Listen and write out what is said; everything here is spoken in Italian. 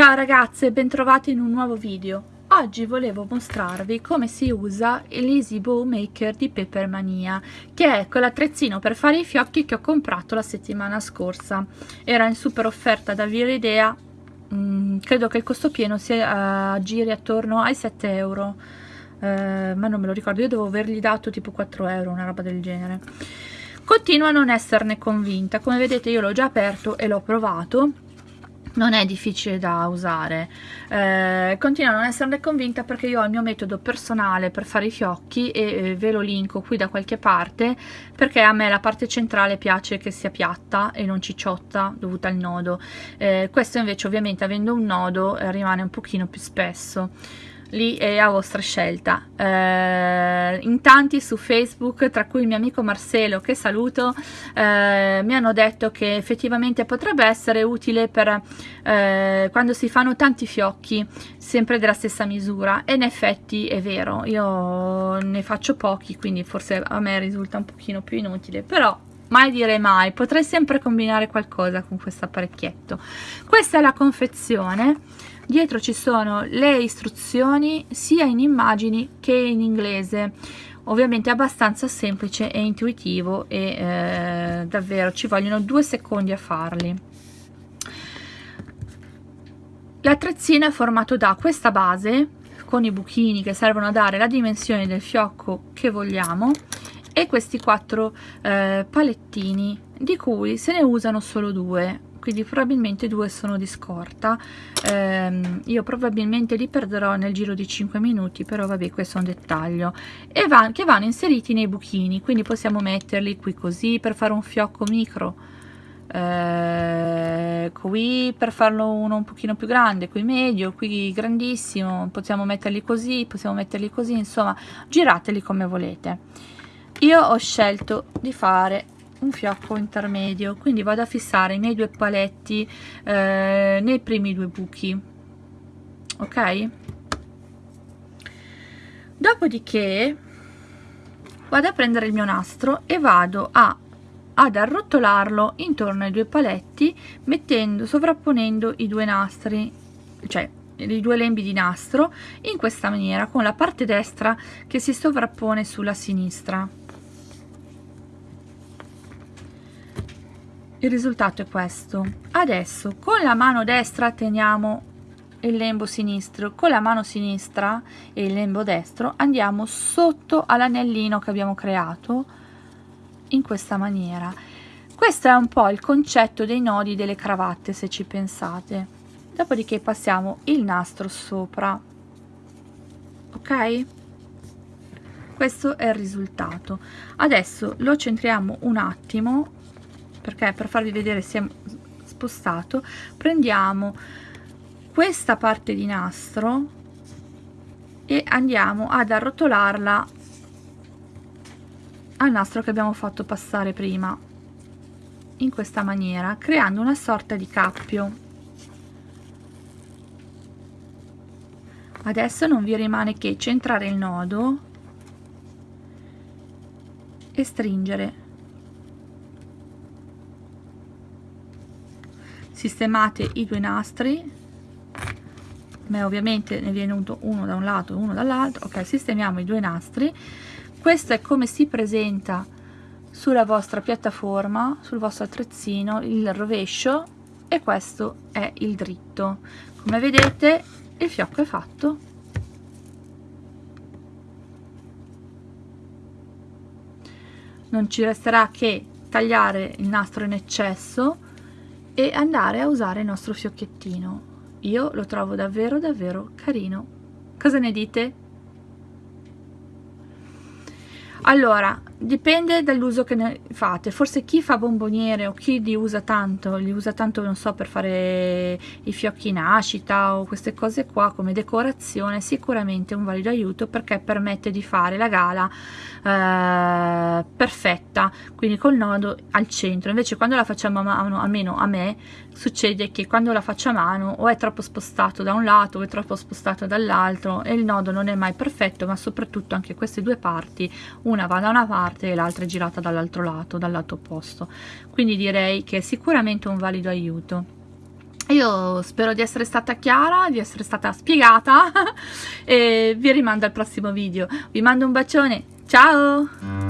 Ciao ragazze, bentrovate in un nuovo video. Oggi volevo mostrarvi come si usa l'Easy Bow Maker di Peppermania, che è quell'attrezzino per fare i fiocchi che ho comprato la settimana scorsa. Era in super offerta da Via Idea, mm, credo che il costo pieno sia uh, giri attorno ai 7 euro, uh, ma non me lo ricordo, io devo avergli dato tipo 4 euro, una roba del genere. Continuo a non esserne convinta, come vedete io l'ho già aperto e l'ho provato, non è difficile da usare. Eh, continuo a non esserne convinta perché io ho il mio metodo personale per fare i fiocchi e eh, ve lo linko qui da qualche parte perché a me la parte centrale piace che sia piatta e non cicciotta dovuta al nodo. Eh, questo invece ovviamente avendo un nodo eh, rimane un pochino più spesso lì è a vostra scelta. Eh, in tanti su facebook tra cui il mio amico Marcelo che saluto eh, mi hanno detto che effettivamente potrebbe essere utile per eh, quando si fanno tanti fiocchi sempre della stessa misura. E in effetti è vero io ne faccio pochi quindi forse a me risulta un pochino più inutile. Però mai dire mai potrei sempre combinare qualcosa con questo apparecchietto. Questa è la confezione dietro ci sono le istruzioni sia in immagini che in inglese. Ovviamente è abbastanza semplice e intuitivo e eh, davvero ci vogliono due secondi a farli. L'attrezzino è formato da questa base con i buchini che servono a dare la dimensione del fiocco che vogliamo e questi quattro eh, palettini di cui se ne usano solo due quindi probabilmente due sono di scorta. Ehm, io probabilmente li perderò nel giro di 5 minuti però vabbè questo è un dettaglio. E van, che vanno inseriti nei buchini quindi possiamo metterli qui così per fare un fiocco micro. Eh, qui per farlo uno un pochino più grande qui medio qui grandissimo possiamo metterli così possiamo metterli così insomma girateli come volete. Io ho scelto di fare un fiocco intermedio quindi vado a fissare i miei due paletti eh, nei primi due buchi ok? Dopodiché vado a prendere il mio nastro e vado a ad arrotolarlo intorno ai due paletti mettendo sovrapponendo i due nastri cioè i due lembi di nastro in questa maniera con la parte destra che si sovrappone sulla sinistra il risultato è questo. Adesso con la mano destra teniamo il lembo sinistro. Con la mano sinistra e il lembo destro andiamo sotto all'anellino che abbiamo creato in questa maniera. Questo è un po' il concetto dei nodi delle cravatte se ci pensate. Dopodiché passiamo il nastro sopra. Ok? Questo è il risultato. Adesso lo centriamo un attimo perché per farvi vedere si è spostato prendiamo questa parte di nastro e andiamo ad arrotolarla al nastro che abbiamo fatto passare prima in questa maniera creando una sorta di cappio. Adesso non vi rimane che centrare il nodo e stringere sistemate i due nastri ma ovviamente ne viene uno da un lato e uno dall'altro. Ok sistemiamo i due nastri. Questo è come si presenta sulla vostra piattaforma sul vostro attrezzino il rovescio e questo è il dritto. Come vedete il fiocco è fatto. Non ci resterà che tagliare il nastro in eccesso e andare a usare il nostro fiocchettino io lo trovo davvero davvero carino cosa ne dite? allora dipende dall'uso che ne fate. Forse chi fa bomboniere o chi li usa tanto li usa tanto non so per fare i fiocchi nascita o queste cose qua come decorazione sicuramente un valido aiuto perché permette di fare la gala eh, perfetta. Quindi col nodo al centro. Invece quando la facciamo a mano almeno a me succede che quando la faccio a mano o è troppo spostato da un lato o è troppo spostato dall'altro e il nodo non è mai perfetto ma soprattutto anche queste due parti una va da una parte e l'altra è girata dall'altro lato dal lato opposto quindi direi che è sicuramente un valido aiuto io spero di essere stata chiara, di essere stata spiegata e vi rimando al prossimo video. Vi mando un bacione, ciao!